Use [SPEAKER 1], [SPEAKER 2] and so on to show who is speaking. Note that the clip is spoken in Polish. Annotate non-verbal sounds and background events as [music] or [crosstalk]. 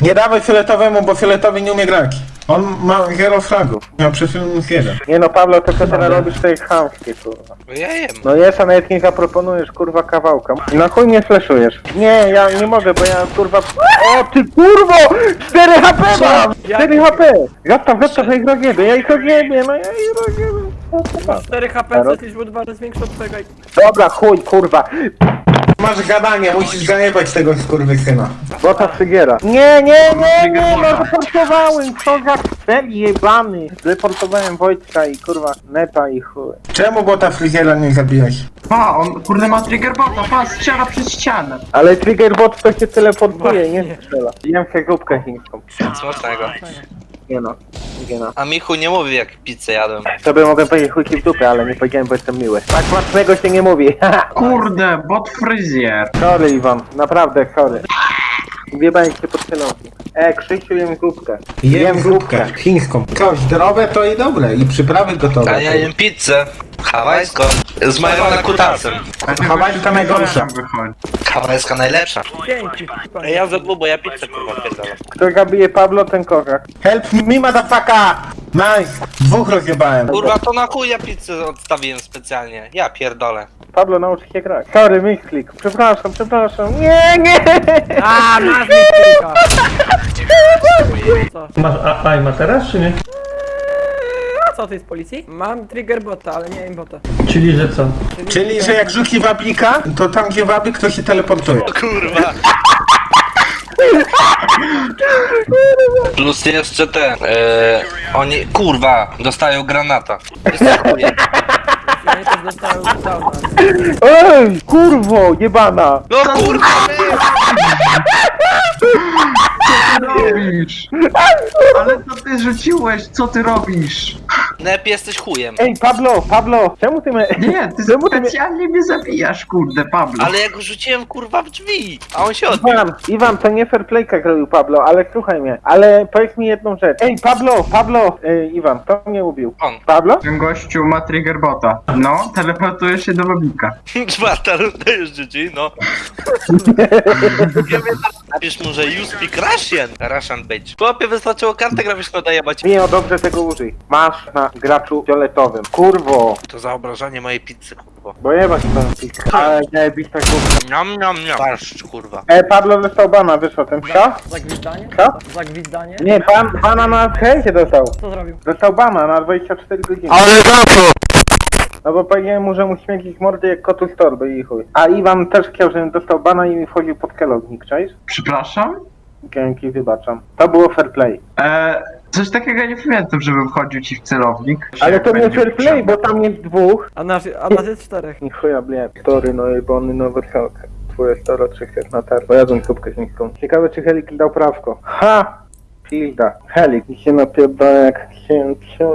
[SPEAKER 1] Nie dawaj fioletowemu, bo fioletowy nie umie grać. On ma zero fragów. Miał przed chwilą jeden. Nie no, Pablo, to co ty robisz, to jest chamskie, kurwa.
[SPEAKER 2] Bo ja jem.
[SPEAKER 1] No jest, a nawet nie zaproponujesz, kurwa, kawałka. Na chuj mnie fleszujesz? Nie, ja nie mogę, bo ja, kurwa... O, ty kurwo! 4 HP mam! 4 HP! Zostaw, zostaw, ja ich rozjebię, ja ich rozjebię, no ja ich rozjebię.
[SPEAKER 3] 4 HP, co jesteś dwa razy większy od twojego
[SPEAKER 1] Dobra, chuj, kurwa. Masz gadanie, musisz zajebać tego skurwysyna. Bo ta sygiera. Nie, nie, nie, nie, no deportowałem, co za cel jebany. Deportowałem Wojtka i kurwa neta i chuj. Czemu bota fryziera nie zabijać?
[SPEAKER 4] Pa, on kurde ma trigger bota, pa, strzela przez ścianę.
[SPEAKER 1] Ale triggerbot to się teleportuje, nie strzela. Jem się zupkę chińską.
[SPEAKER 2] Smacznego.
[SPEAKER 1] Nie no, no.
[SPEAKER 2] A Michu nie mówi jak pizzę jadłem.
[SPEAKER 1] Sobie mogę powiedzieć chujki w dupę, ale nie powiedziałem, bo jestem miły. Tak smacznego się nie mówi. [laughs]
[SPEAKER 4] Kurde, bot fryzjer.
[SPEAKER 1] sorry Iwan, naprawdę sorry. Wjebałem się pod celownik. E, Krzysiu, jem grupkę. Jem grupkę. Chińską. Co, zdrowe to i dobre. I przyprawy gotowe.
[SPEAKER 2] A ja jem pizzę. Hawajską. Z majonem kutasem.
[SPEAKER 1] Hawajska najgorsza.
[SPEAKER 4] wychodzi.
[SPEAKER 2] Hawajska najlepsza.
[SPEAKER 3] Dzięki.
[SPEAKER 2] Ej, ja za bo ja pizzę kurwa pierdalam.
[SPEAKER 1] Kto zabije Pablo, ten kozak. Help me, motherfucker! Nice! Dwóch rozjebałem.
[SPEAKER 2] Kurwa, to na chuj ja pizzę odstawiłem specjalnie. Ja pierdolę.
[SPEAKER 1] Pablo, naucz się grać. Sorry, misklik. Przepraszam, przepraszam. Nie, nie!
[SPEAKER 3] A, masz mi kilka. Co?
[SPEAKER 5] Masz a, a, ma teraz, czy nie?
[SPEAKER 3] Co ty z policji? Mam trigger bota, ale nie bota.
[SPEAKER 5] Czyli, że co?
[SPEAKER 1] Czyli, że jak rzuci wablika, to tam gdzie wablik, to się teleportuje.
[SPEAKER 2] Kurwa. Plus jeszcze te, e, oni, kurwa, dostają granata.
[SPEAKER 3] Ja też dostałem.
[SPEAKER 1] Ej, kurwo, jebana!
[SPEAKER 2] No kurwa,
[SPEAKER 4] Co ty robisz? Ale co ty rzuciłeś? Co ty robisz?
[SPEAKER 2] Nep jesteś chujem.
[SPEAKER 1] Ej, Pablo, Pablo, czemu ty mnie...
[SPEAKER 4] Nie, ty [laughs]
[SPEAKER 1] Czemu ty mnie...
[SPEAKER 4] specjalnie mnie zabijasz, kurde, Pablo.
[SPEAKER 2] Ale ja go rzuciłem kurwa w drzwi, a on się odbił.
[SPEAKER 1] Iwan, Iwan, to nie fair playka robił Pablo, ale słuchaj mnie, ale powiedz mi jedną rzecz. Ej, Pablo, Pablo, Ej, Iwan, to mnie ubił.
[SPEAKER 2] On.
[SPEAKER 1] Pablo?
[SPEAKER 4] Ten gościu ma trigger bota. No, teleportuje się do babika.
[SPEAKER 2] Czwarta runda już GG, no. [laughs] Napisz mu, że you speak Russian. Russian bitch. Chłopie, wystarczyło kartę graficzną dajebać.
[SPEAKER 1] Nie, o dobrze tego użyj. Masz na graczu fioletowym. Kurwo,
[SPEAKER 2] To za obrażanie mojej pizzy, kurwa.
[SPEAKER 1] bo jebać ten pik. Ale nie, bić tak głupio.
[SPEAKER 2] Niam, niam, niam. Barszcz, kurwa.
[SPEAKER 1] Ej, Pablo dostał bana, wyszło ten psa?
[SPEAKER 3] Zagwizdanie?
[SPEAKER 1] Co?
[SPEAKER 3] Zagwizdanie?
[SPEAKER 1] Nie, pan, bana na chęcie dostał.
[SPEAKER 3] Co zrobił?
[SPEAKER 1] Dostał bana na 24 godziny.
[SPEAKER 2] Ale za co?
[SPEAKER 1] No bo powiedziałem mu, że mu śmierdzić mordy jak kotu z torby i chuj. A Iwan też chciał, żebym dostał bana i mi wchodził pod kelownik, czaisz?
[SPEAKER 4] Przepraszam?
[SPEAKER 1] Dzięki, wybaczam. To było fair play.
[SPEAKER 4] Eee, coś takiego nie pamiętam, żebym wchodził ci w celownik.
[SPEAKER 1] Ale to nie
[SPEAKER 4] Będzie
[SPEAKER 1] fair play, bo tam jest dwóch.
[SPEAKER 3] A nas, a nas jest czterech.
[SPEAKER 1] Ni chuja, bleb. Story, no jebany nowy helkę. Twoje staro trzech na tar. Pojadłem kubkę chińską. Ciekawe, czy Helik dał prawko. Ha! Pilda. Helik. I się napierdala jak księciu.